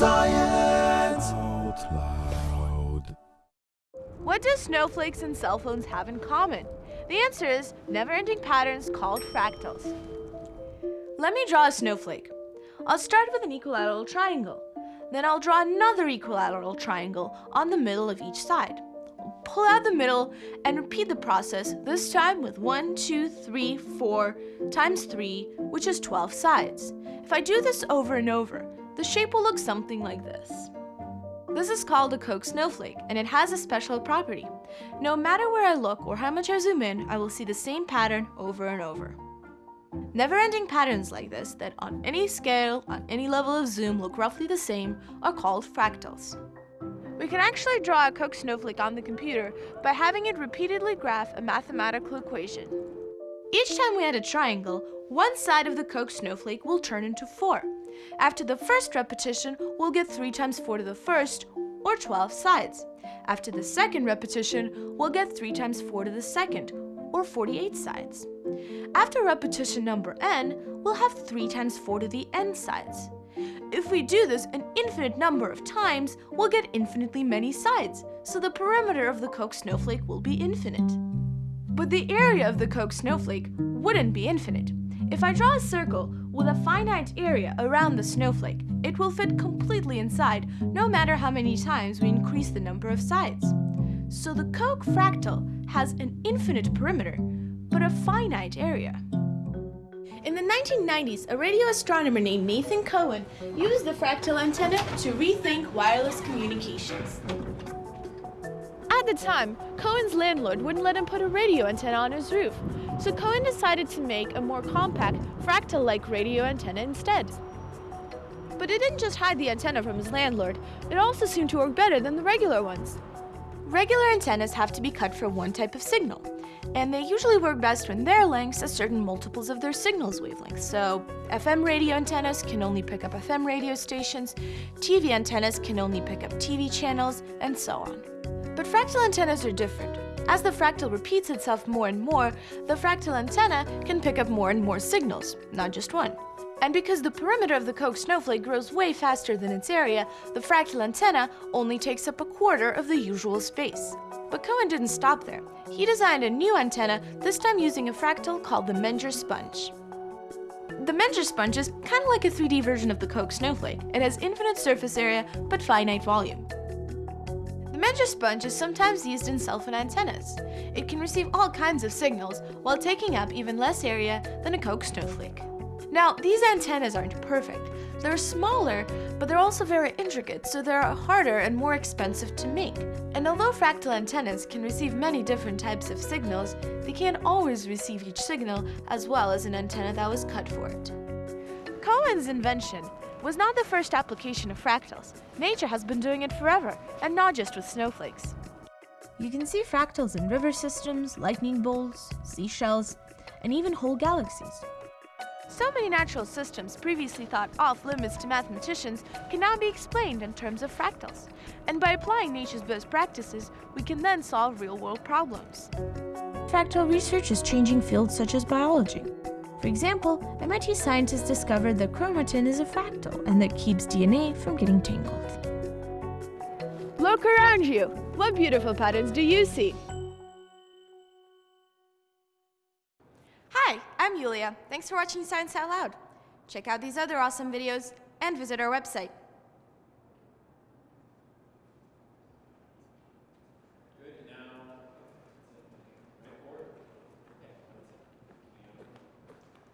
Science Out Loud. What do snowflakes and cell phones have in common? The answer is never-ending patterns called fractals. Let me draw a snowflake. I'll start with an equilateral triangle. Then I'll draw another equilateral triangle on the middle of each side. Pull out the middle and repeat the process, this time with 1, 2, 3, 4 times 3, which is 12 sides. If I do this over and over, the shape will look something like this. This is called a Koch snowflake, and it has a special property. No matter where I look or how much I zoom in, I will see the same pattern over and over. Never-ending patterns like this, that on any scale, on any level of zoom look roughly the same, are called fractals. We can actually draw a Koch snowflake on the computer by having it repeatedly graph a mathematical equation. Each time we add a triangle, one side of the Koch snowflake will turn into 4. After the first repetition, we'll get 3 times 4 to the first, or 12 sides. After the second repetition, we'll get 3 times 4 to the second, or 48 sides. After repetition number n, we'll have 3 times 4 to the n sides. If we do this an infinite number of times, we'll get infinitely many sides, so the perimeter of the Koch snowflake will be infinite. But the area of the Koch snowflake wouldn't be infinite. If I draw a circle with a finite area around the snowflake, it will fit completely inside no matter how many times we increase the number of sides. So the Koch fractal has an infinite perimeter, but a finite area. In the 1990s, a radio astronomer named Nathan Cohen used the fractal antenna to rethink wireless communications. At the time, Cohen's landlord wouldn't let him put a radio antenna on his roof, so Cohen decided to make a more compact, fractal-like radio antenna instead. But it didn't just hide the antenna from his landlord, it also seemed to work better than the regular ones. Regular antennas have to be cut for one type of signal, and they usually work best when their lengths are certain multiples of their signal's wavelength. So FM radio antennas can only pick up FM radio stations, TV antennas can only pick up TV channels, and so on. But fractal antennas are different. As the fractal repeats itself more and more, the fractal antenna can pick up more and more signals, not just one. And because the perimeter of the Koch snowflake grows way faster than its area, the fractal antenna only takes up a quarter of the usual space. But Cohen didn't stop there. He designed a new antenna, this time using a fractal called the Menger sponge. The Menger sponge is kind of like a 3D version of the Koch snowflake. It has infinite surface area, but finite volume. The Menger sponge is sometimes used in cell phone antennas. It can receive all kinds of signals while taking up even less area than a Koch snowflake. Now, these antennas aren't perfect. They're smaller, but they're also very intricate, so they're harder and more expensive to make. And although fractal antennas can receive many different types of signals, they can't always receive each signal as well as an antenna that was cut for it. Cohen's invention was not the first application of fractals. Nature has been doing it forever, and not just with snowflakes. You can see fractals in river systems, lightning bolts, seashells, and even whole galaxies. So many natural systems previously thought off limits to mathematicians can now be explained in terms of fractals. And by applying nature's best practices, we can then solve real-world problems. Fractal research is changing fields such as biology. For example, MIT scientists discovered that chromatin is a fractal and that keeps DNA from getting tangled. Look around you! What beautiful patterns do you see? I'm Yulia. Thanks for watching Science Out Loud. Check out these other awesome videos and visit our website. Good.